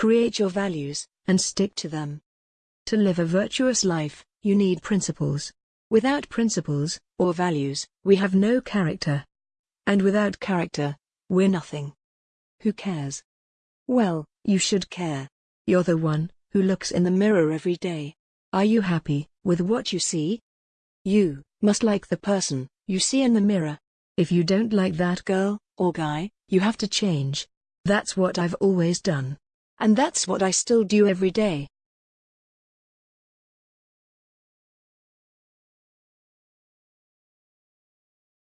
Create your values, and stick to them. To live a virtuous life, you need principles. Without principles, or values, we have no character. And without character, we're nothing. Who cares? Well, you should care. You're the one who looks in the mirror every day. Are you happy with what you see? You must like the person you see in the mirror. If you don't like that girl or guy, you have to change. That's what I've always done. And that's what I still do every day.